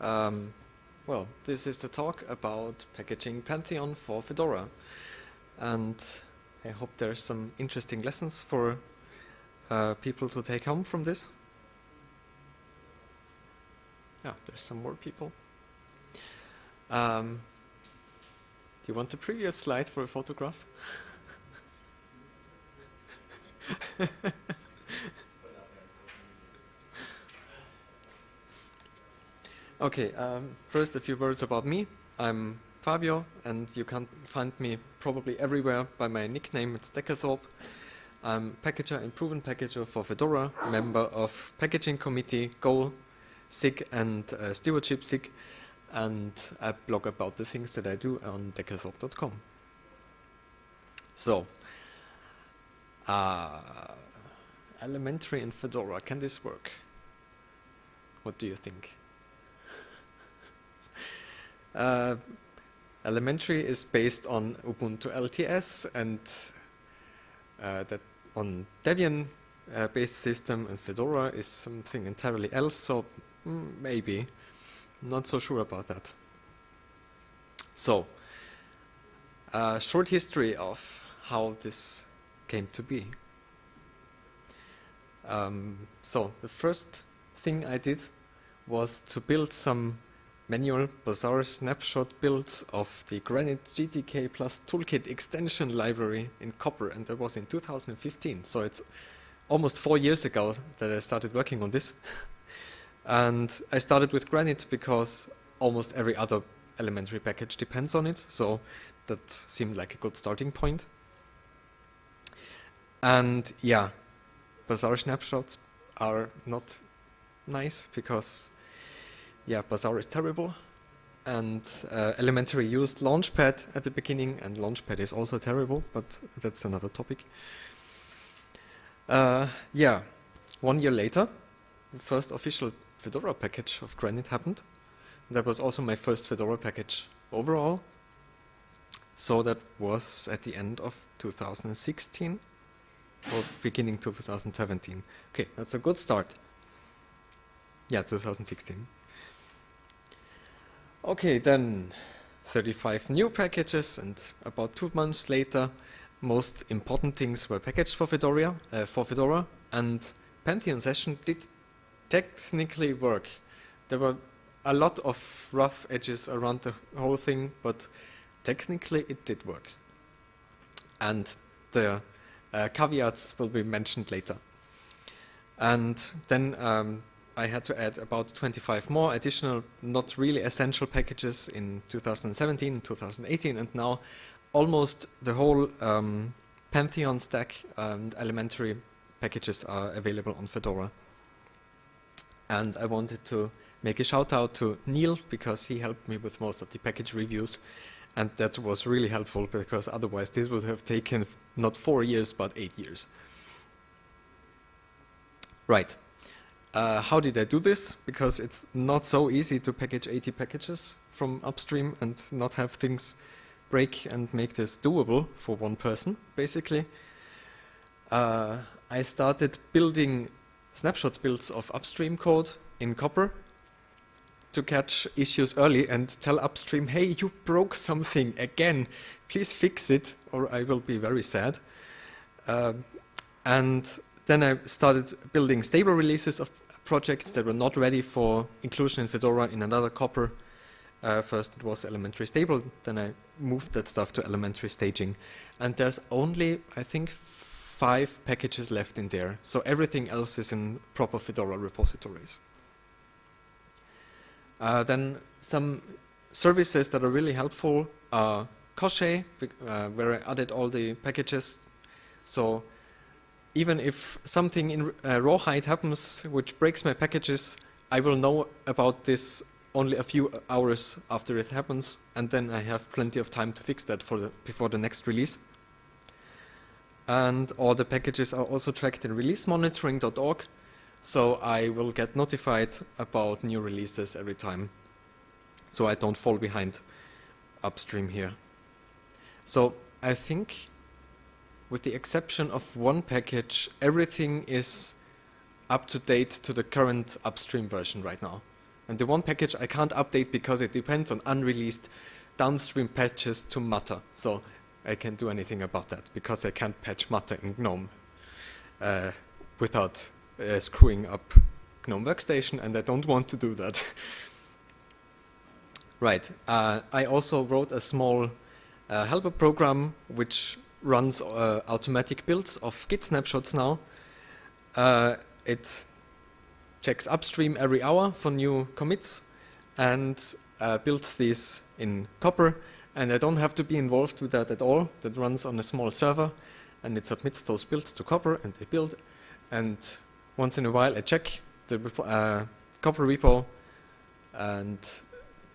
Um, well, this is the talk about packaging Pantheon for Fedora. And I hope there's some interesting lessons for uh, people to take home from this. Yeah, there's some more people. Um, do you want the previous slide for a photograph? Okay, um, first a few words about me. I'm Fabio, and you can find me probably everywhere by my nickname, it's decathorpe. I'm packager and proven packager for Fedora, member of packaging committee, Goal, SIG, and uh, stewardship SIG, and I blog about the things that I do on decathorpe.com. So, uh, elementary in Fedora, can this work? What do you think? Uh, elementary is based on Ubuntu LTS and uh, that on Debian uh, based system and Fedora is something entirely else, so mm, maybe. Not so sure about that. So, a short history of how this came to be. Um, so, the first thing I did was to build some manual Bazaar snapshot builds of the Granite GTK plus toolkit extension library in Copr and that was in 2015 so it's almost four years ago that I started working on this. And I started with Granite because almost every other elementary package depends on it. So that seemed like a good starting point. And yeah Bazaar snapshots are not nice because yeah, Bazaar is terrible. And uh, Elementary used Launchpad at the beginning, and Launchpad is also terrible, but that's another topic. Uh, yeah, one year later, the first official Fedora package of Granite happened. That was also my first Fedora package overall. So that was at the end of 2016 or beginning 2017. Okay, that's a good start. Yeah, 2016. Okay, then 35 new packages and about two months later most important things were packaged for Fedora, uh, for Fedora and Pantheon session did technically work. There were a lot of rough edges around the whole thing, but technically it did work. And the uh, caveats will be mentioned later. And then um, I had to add about 25 more additional, not really essential packages in 2017 and 2018, and now almost the whole um, Pantheon stack and elementary packages are available on Fedora. And I wanted to make a shout out to Neil because he helped me with most of the package reviews and that was really helpful because otherwise this would have taken not four years but eight years. Right. Uh, how did I do this? Because it's not so easy to package 80 packages from upstream and not have things break and make this doable for one person, basically. Uh, I started building snapshot builds of upstream code in Copr to catch issues early and tell upstream, hey, you broke something again, please fix it or I will be very sad. Uh, and then I started building stable releases of projects that were not ready for inclusion in Fedora in another Copr. Uh, first it was elementary stable, then I moved that stuff to elementary staging. And there's only, I think, five packages left in there. So everything else is in proper Fedora repositories. Uh, then some services that are really helpful are Koschei, uh, where I added all the packages. So even if something in uh, rawhide happens which breaks my packages, I will know about this only a few hours after it happens, and then I have plenty of time to fix that for the, before the next release. And all the packages are also tracked in releasemonitoring.org, so I will get notified about new releases every time, so I don't fall behind upstream here. So I think with the exception of one package, everything is up to date to the current upstream version right now. And the one package I can't update because it depends on unreleased downstream patches to Mutter. So I can't do anything about that because I can't patch Mutter in GNOME uh, without uh, screwing up GNOME Workstation, and I don't want to do that. right. Uh, I also wrote a small uh, helper program which runs uh, automatic builds of Git snapshots now. Uh, it checks upstream every hour for new commits and uh, builds these in Copr. And I don't have to be involved with that at all. That runs on a small server and it submits those builds to Copr and they build. And once in a while I check the uh, Copr repo and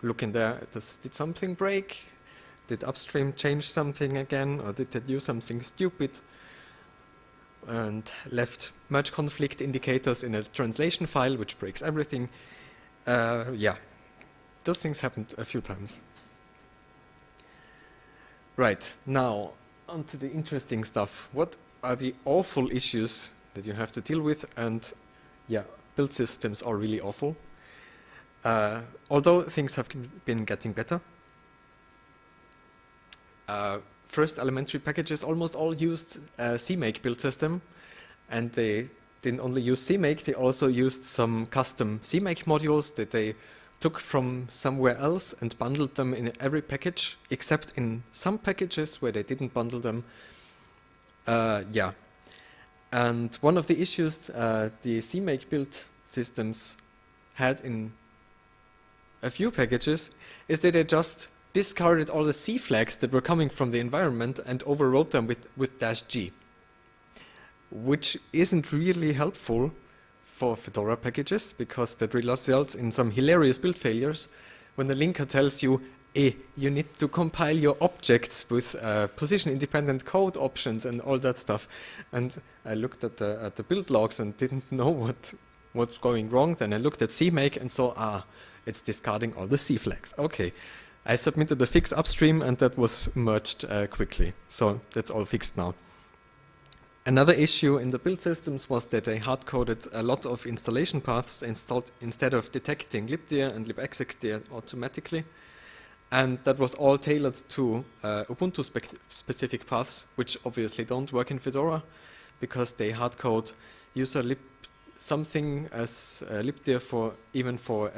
look in there, does, did something break? Did upstream change something again or did they do something stupid? And left merge conflict indicators in a translation file which breaks everything. Uh, yeah, those things happened a few times. Right, now on to the interesting stuff. What are the awful issues that you have to deal with? And yeah, build systems are really awful. Uh, although things have been getting better. Uh, first elementary packages almost all used a CMake build system and they didn't only use CMake, they also used some custom CMake modules that they took from somewhere else and bundled them in every package, except in some packages where they didn't bundle them. Uh, yeah. And one of the issues uh, the CMake build systems had in a few packages is that they just discarded all the C flags that were coming from the environment and overwrote them with, with dash G, which isn't really helpful for Fedora packages because that results in some hilarious build failures when the linker tells you, hey, you need to compile your objects with uh, position independent code options and all that stuff. And I looked at the, at the build logs and didn't know what what's going wrong. Then I looked at CMake and saw, ah, it's discarding all the C flags. Okay. I submitted a fix upstream and that was merged uh, quickly. So that's all fixed now. Another issue in the build systems was that they hard-coded a lot of installation paths instead of detecting libdir and libexecdir automatically. And that was all tailored to uh, Ubuntu spe specific paths, which obviously don't work in Fedora because they hard-code user lib something as uh, libdir for even for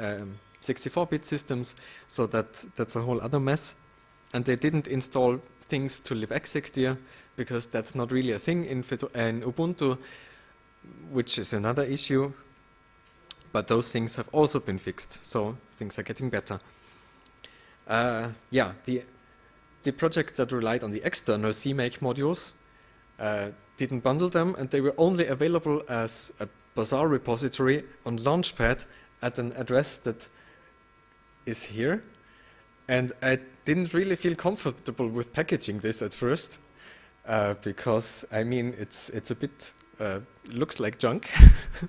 64-bit um, systems, so that that's a whole other mess. And they didn't install things to libexecdir, because that's not really a thing in, in Ubuntu, which is another issue. But those things have also been fixed, so things are getting better. Uh, yeah, the the projects that relied on the external CMake modules uh, didn't bundle them, and they were only available as a Bazaar repository on Launchpad at an address that is here. And I didn't really feel comfortable with packaging this at first uh, because I mean it's it's a bit uh, looks like junk,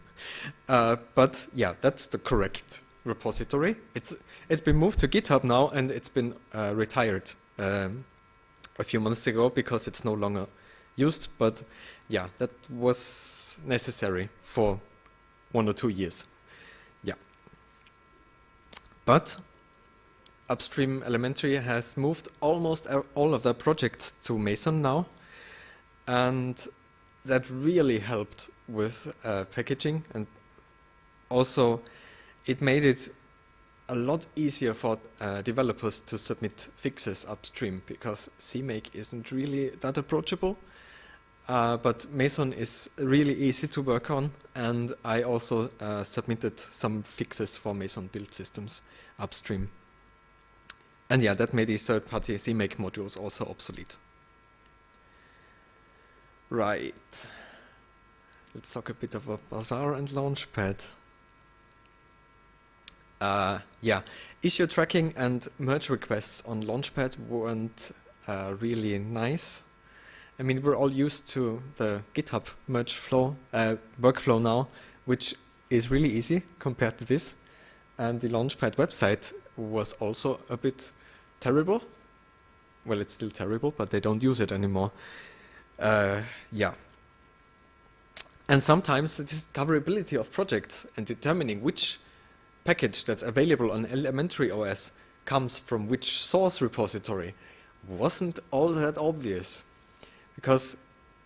uh, but yeah, that's the correct repository. It's it's been moved to GitHub now and it's been uh, retired um, a few months ago because it's no longer used. But yeah, that was necessary for one or two years. Yeah, but upstream elementary has moved almost all of their projects to Meson now and that really helped with uh, packaging and also it made it a lot easier for uh, developers to submit fixes upstream because CMake isn't really that approachable. Uh, but Meson is really easy to work on and I also uh, submitted some fixes for Meson build systems upstream. And yeah, that made the third-party CMake modules also obsolete. Right. Let's talk a bit about Bazaar and Launchpad. Uh, yeah, issue tracking and merge requests on Launchpad weren't uh, really nice. I mean, we're all used to the GitHub merge flow uh, workflow now, which is really easy compared to this. And the Launchpad website was also a bit terrible. Well, it's still terrible, but they don't use it anymore. Uh, yeah. And sometimes the discoverability of projects and determining which package that's available on Elementary OS comes from which source repository wasn't all that obvious because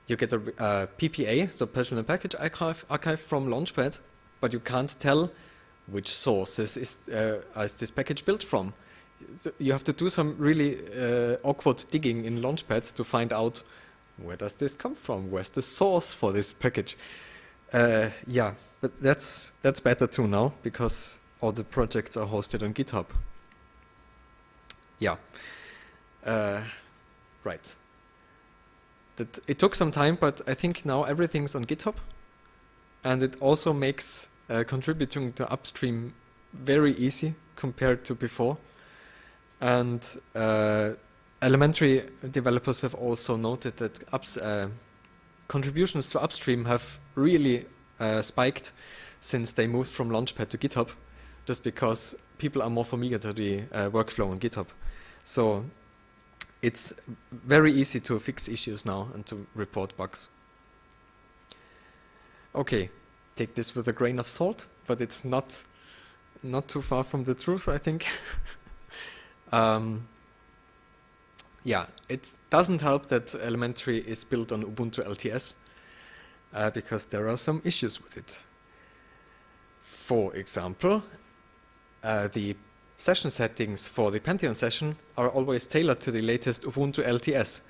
you get a uh, PPA, so Personal Package Archive, archive from Launchpad, but you can't tell which sources is, uh, is this package built from. You have to do some really uh, awkward digging in Launchpad to find out where does this come from? Where's the source for this package? Uh, yeah, but that's that's better too now because all the projects are hosted on GitHub. Yeah, uh, right. That it took some time, but I think now everything's on GitHub, and it also makes uh, contributing to upstream very easy compared to before. And uh, elementary developers have also noted that ups, uh, contributions to upstream have really uh, spiked since they moved from Launchpad to GitHub, just because people are more familiar to the uh, workflow on GitHub. So it's very easy to fix issues now and to report bugs. Okay, take this with a grain of salt, but it's not not too far from the truth, I think. um, yeah, it doesn't help that Elementary is built on Ubuntu LTS uh, because there are some issues with it. For example, uh, the session settings for the Pantheon session are always tailored to the latest Ubuntu LTS.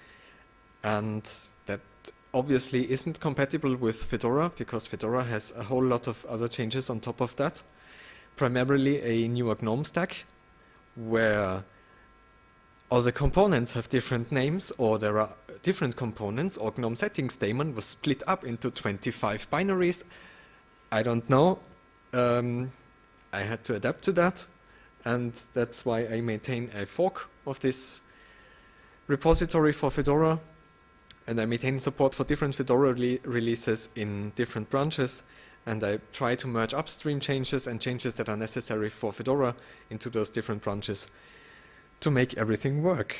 And obviously isn't compatible with Fedora because Fedora has a whole lot of other changes on top of that. Primarily a newer GNOME stack where all the components have different names or there are different components or GNOME settings daemon was split up into 25 binaries. I don't know. Um, I had to adapt to that and that's why I maintain a fork of this repository for Fedora and I maintain support for different Fedora releases in different branches and I try to merge upstream changes and changes that are necessary for Fedora into those different branches to make everything work.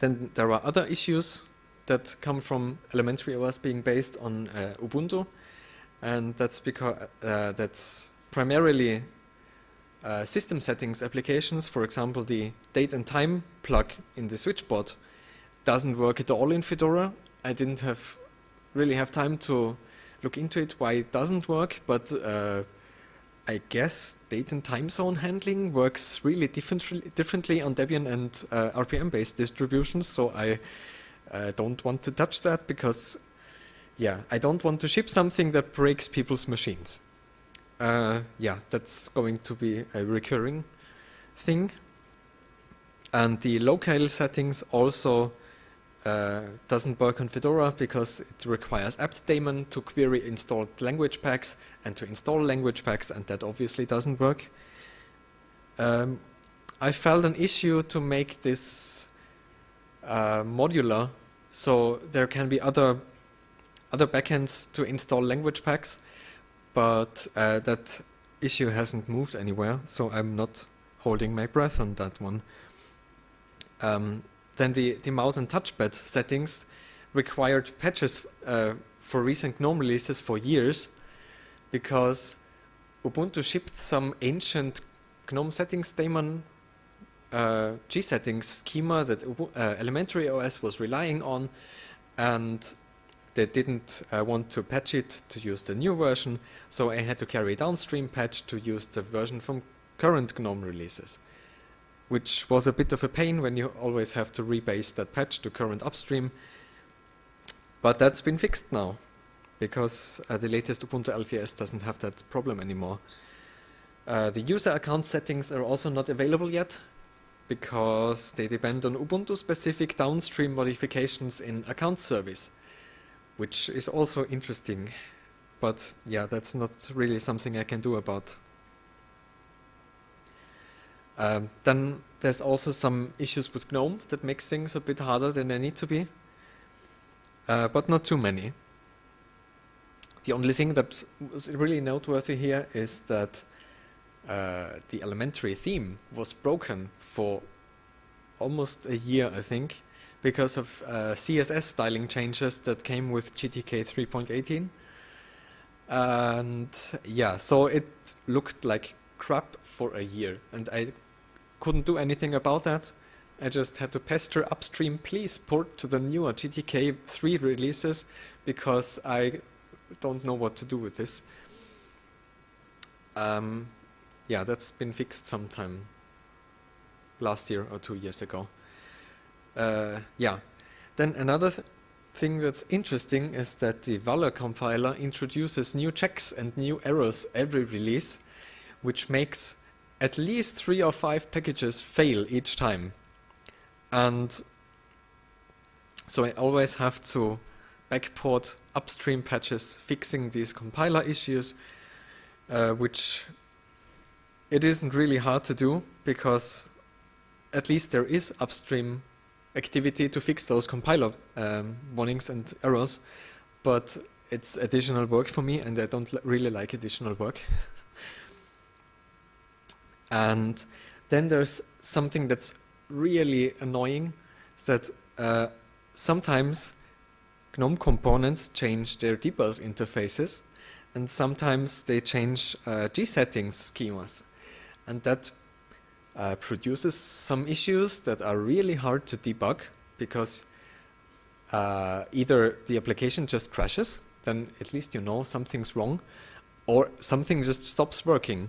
Then there are other issues that come from elementary OS being based on uh, Ubuntu, and that's because uh, that's primarily uh, system settings applications. For example, the date and time plug in the switchboard doesn't work at all in Fedora. I didn't have really have time to look into it why it doesn't work, but uh, I guess date and time zone handling works really different, differently on Debian and uh, RPM-based distributions, so I uh, don't want to touch that because, yeah, I don't want to ship something that breaks people's machines. Uh, yeah, that's going to be a recurring thing. And the locale settings also uh, doesn't work on Fedora because it requires apt-daemon to query installed language packs and to install language packs, and that obviously doesn't work. Um, I felt an issue to make this uh, modular, so there can be other other backends to install language packs, but uh, that issue hasn't moved anywhere, so I'm not holding my breath on that one. Um, then the, the mouse and touchpad settings required patches uh, for recent GNOME releases for years because Ubuntu shipped some ancient GNOME settings daemon uh, G settings schema that uh, Elementary OS was relying on and they didn't uh, want to patch it to use the new version. So I had to carry downstream patch to use the version from current GNOME releases which was a bit of a pain when you always have to rebase that patch to current upstream. But that's been fixed now, because uh, the latest Ubuntu LTS doesn't have that problem anymore. Uh, the user account settings are also not available yet, because they depend on Ubuntu-specific downstream modifications in account service, which is also interesting. But yeah, that's not really something I can do about. Um, then there's also some issues with GNOME that makes things a bit harder than they need to be, uh, but not too many. The only thing that was really noteworthy here is that uh, the elementary theme was broken for almost a year, I think, because of uh, CSS styling changes that came with GTK 3.18. And yeah, so it looked like crap for a year, and I couldn't do anything about that. I just had to pester upstream, please port to the newer GTK 3 releases because I don't know what to do with this. Um, yeah, that's been fixed sometime last year or two years ago. Uh, yeah, then another th thing that's interesting is that the Vala compiler introduces new checks and new errors every release, which makes at least three or five packages fail each time. And so I always have to backport upstream patches fixing these compiler issues, uh, which it isn't really hard to do because at least there is upstream activity to fix those compiler um, warnings and errors, but it's additional work for me and I don't really like additional work. and then there's something that's really annoying, is that uh, sometimes GNOME components change their dbus interfaces and sometimes they change uh, G-settings schemas. And that uh, produces some issues that are really hard to debug because uh, either the application just crashes, then at least you know something's wrong, or something just stops working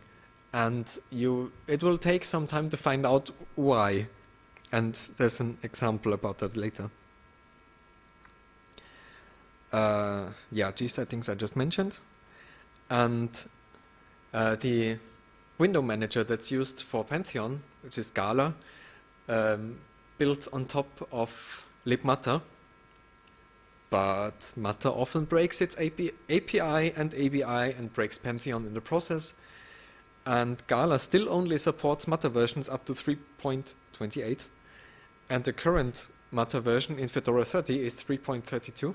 and you it will take some time to find out why and there's an example about that later. Uh, yeah, G settings I just mentioned and uh, the window manager that's used for Pantheon, which is Gala, um, built on top of libmutter. But Mutter often breaks its API and ABI and breaks Pantheon in the process. And Gala still only supports Mutter versions up to 3.28. And the current Mutter version in Fedora 30 is 3.32.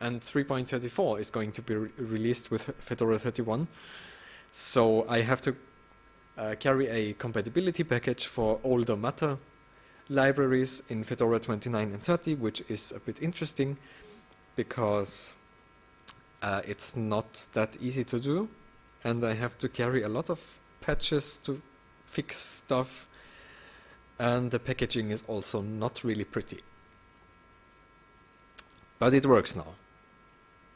And 3.34 is going to be re released with Fedora 31. So I have to uh, carry a compatibility package for older Mutter libraries in Fedora 29 and 30, which is a bit interesting because uh, it's not that easy to do and I have to carry a lot of patches to fix stuff and the packaging is also not really pretty. But it works now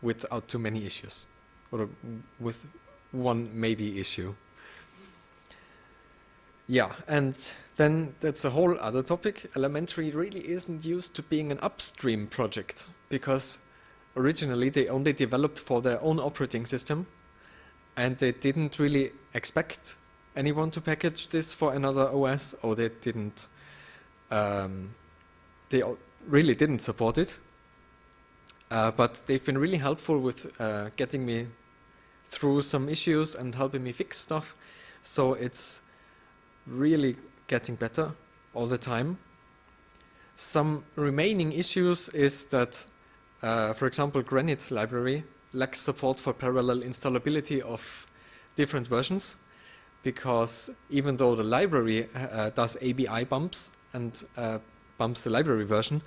without too many issues or with one maybe issue. Yeah, and then that's a whole other topic. Elementary really isn't used to being an upstream project because originally they only developed for their own operating system and they didn't really expect anyone to package this for another OS or they didn't um, they really didn't support it uh, but they've been really helpful with uh, getting me through some issues and helping me fix stuff so it's really getting better all the time. Some remaining issues is that, uh, for example, Granite's library lacks support for parallel installability of different versions because even though the library uh, does ABI bumps and uh, bumps the library version,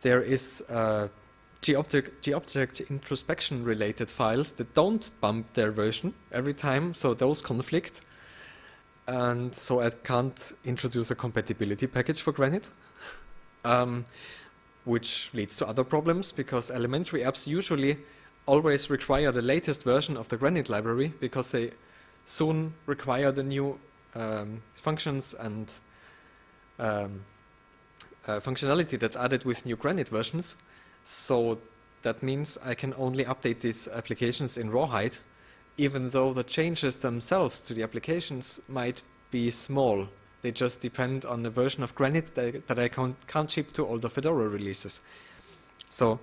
there is uh, G-object introspection related files that don't bump their version every time, so those conflict. And so I can't introduce a compatibility package for Granite, um, which leads to other problems because elementary apps usually always require the latest version of the Granite library because they soon require the new um, functions and um, uh, functionality that's added with new Granite versions. So that means I can only update these applications in Rawhide even though the changes themselves to the applications might be small. They just depend on the version of Granite that, that I can't, can't, ship to all the Fedora releases. So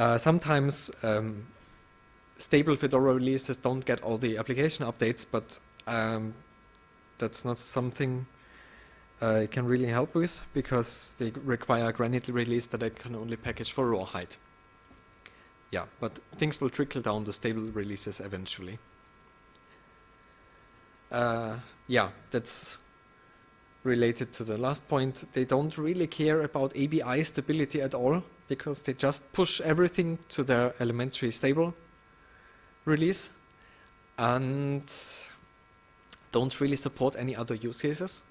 uh, sometimes um, stable Fedora releases don't get all the application updates, but um, that's not something I can really help with because they require a Granite release that I can only package for Rawhide yeah, but things will trickle down the stable releases eventually. Uh, yeah, that's related to the last point. They don't really care about ABI stability at all because they just push everything to their elementary stable release and don't really support any other use cases.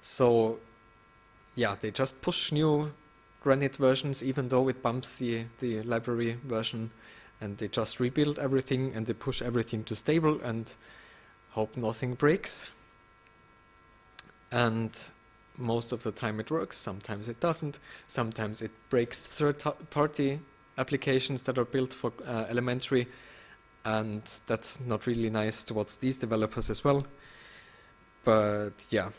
So yeah, they just push new Granite versions even though it bumps the, the library version and they just rebuild everything and they push everything to stable and hope nothing breaks. And most of the time it works, sometimes it doesn't, sometimes it breaks third-party applications that are built for uh, elementary and that's not really nice towards these developers as well. But yeah,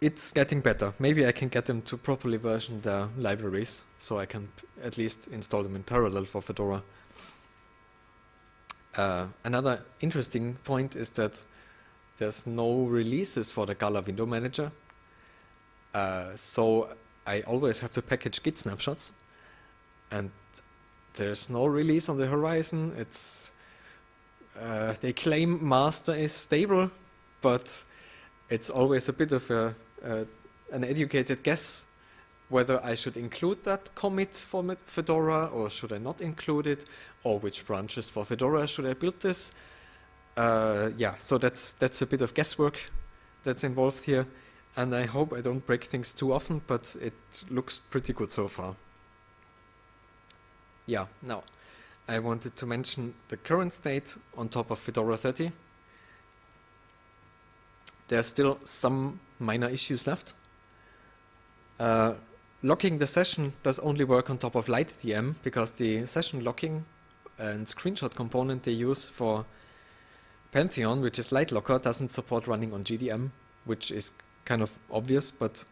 it's getting better. Maybe I can get them to properly version their libraries so I can at least install them in parallel for Fedora. Uh, another interesting point is that there's no releases for the Gala window manager. Uh, so I always have to package Git snapshots and there's no release on the horizon. It's uh, they claim master is stable, but it's always a bit of a, an educated guess whether I should include that commit for Fedora or should I not include it, or which branches for Fedora should I build this. Uh, yeah, so that's that's a bit of guesswork that's involved here, and I hope I don't break things too often, but it looks pretty good so far. Yeah, now I wanted to mention the current state on top of Fedora 30. There are still some minor issues left. Uh, locking the session does only work on top of LightDM because the session locking and screenshot component they use for Pantheon, which is LightLocker, doesn't support running on GDM, which is kind of obvious, but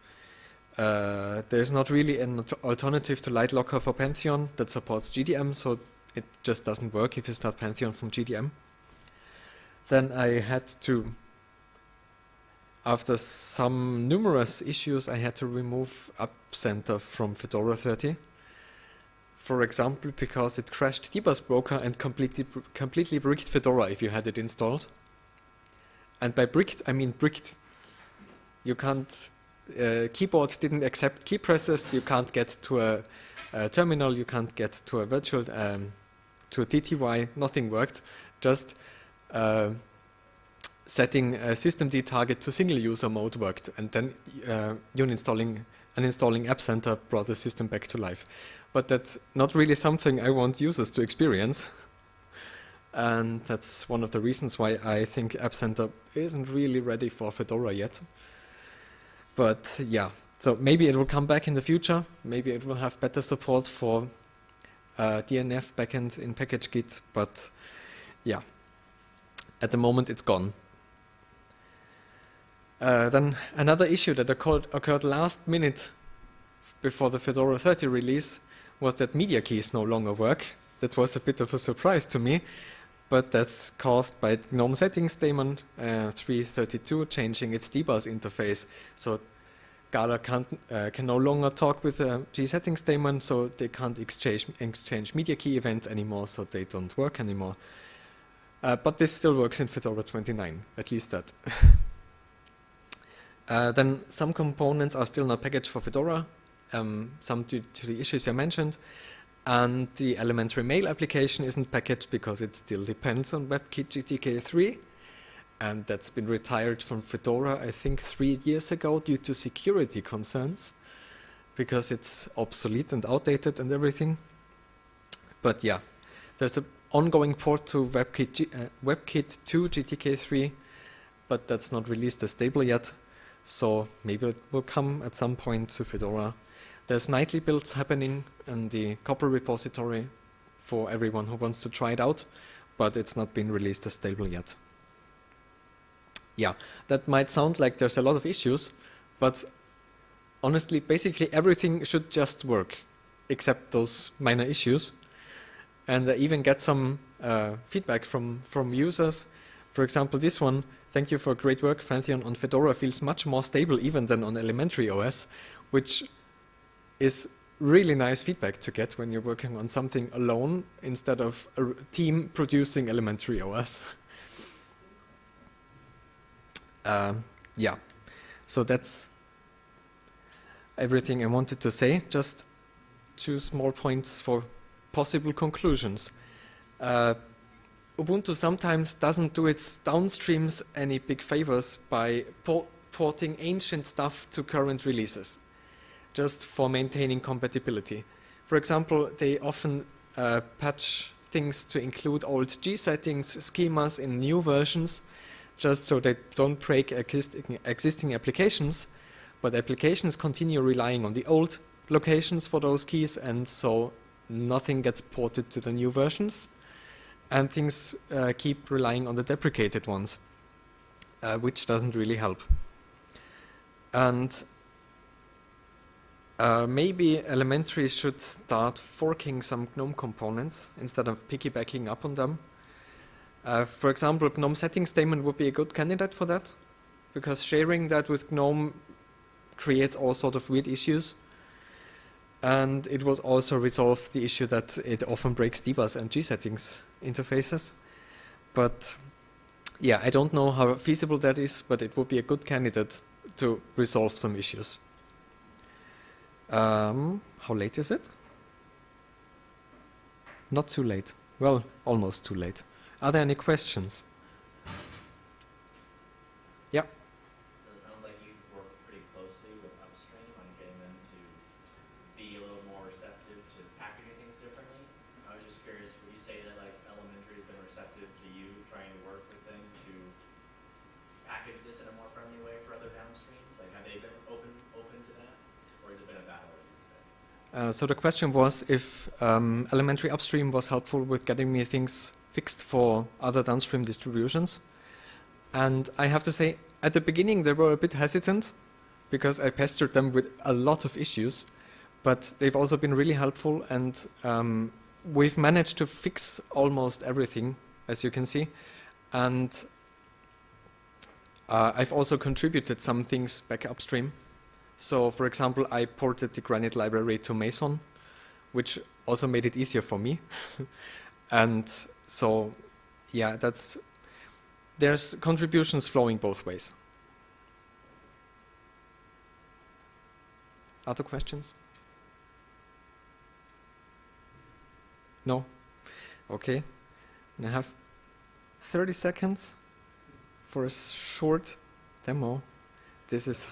uh, there's not really an alternative to LightLocker for Pantheon that supports GDM, so it just doesn't work if you start Pantheon from GDM. Then I had to, after some numerous issues, I had to remove App Center from Fedora 30. For example, because it crashed Dbus Broker and completely, completely bricked Fedora if you had it installed. And by bricked, I mean bricked. You can't, uh, keyboard didn't accept key presses, you can't get to a, a terminal, you can't get to a virtual um, to a TTY, nothing worked. Just uh, setting a systemd target to single user mode worked, and then uh, uninstalling uninstalling App Center brought the system back to life. But that's not really something I want users to experience. And that's one of the reasons why I think App Center isn't really ready for Fedora yet. But yeah, so maybe it will come back in the future. Maybe it will have better support for uh, DNF backend in PackageKit, but yeah, at the moment it's gone. Uh, then another issue that occurred, occurred last minute before the Fedora 30 release was that media keys no longer work. That was a bit of a surprise to me, but that's caused by GNOME settings daemon uh, 332 changing its dbus interface. So Gala can't, uh, can no longer talk with the gsettings daemon, so they can't exchange, exchange media key events anymore, so they don't work anymore. Uh, but this still works in Fedora 29, at least that. uh, then some components are still not packaged for Fedora, um, some due to the issues I mentioned, and the elementary mail application isn't packaged because it still depends on WebKit GTK 3 and that's been retired from Fedora, I think, three years ago due to security concerns, because it's obsolete and outdated and everything. But yeah, there's an ongoing port to WebKit, G uh, WebKit 2 GTK3, but that's not released as stable yet, so maybe it will come at some point to Fedora. There's nightly builds happening in the copr repository for everyone who wants to try it out, but it's not been released as stable yet. Yeah, that might sound like there's a lot of issues, but honestly, basically everything should just work, except those minor issues. And I even get some uh, feedback from, from users. For example, this one, thank you for great work, Pantheon on Fedora feels much more stable even than on elementary OS, which is really nice feedback to get when you're working on something alone instead of a team producing elementary OS. uh, yeah, so that's everything I wanted to say. Just two small points for possible conclusions. Uh, Ubuntu sometimes doesn't do its downstreams any big favors by por porting ancient stuff to current releases, just for maintaining compatibility. For example, they often uh, patch things to include old G settings, schemas in new versions, just so they don't break existing, applications, but applications continue relying on the old locations for those keys, and so nothing gets ported to the new versions, and things uh, keep relying on the deprecated ones, uh, which doesn't really help. And uh, maybe Elementary should start forking some GNOME components instead of piggybacking up on them. Uh, for example, GNOME settings statement would be a good candidate for that, because sharing that with GNOME creates all sort of weird issues. And it would also resolve the issue that it often breaks dbus and G-settings interfaces. But yeah, I don't know how feasible that is, but it would be a good candidate to resolve some issues. Um, how late is it? Not too late. Well, almost too late. Are there any questions? Yeah. Uh, so the question was if um, elementary upstream was helpful with getting me things fixed for other downstream distributions. And I have to say, at the beginning they were a bit hesitant because I pestered them with a lot of issues, but they've also been really helpful and um, we've managed to fix almost everything, as you can see. And uh, I've also contributed some things back upstream. So for example, I ported the Granite library to Meson, which also made it easier for me. and so yeah, that's there's contributions flowing both ways. Other questions? No? Okay. And I have 30 seconds for a short demo. This is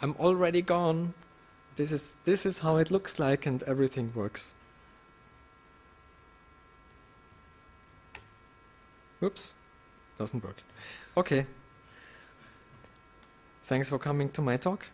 I'm already gone. This is this is how it looks like and everything works. Oops, doesn't work. Okay. Thanks for coming to my talk.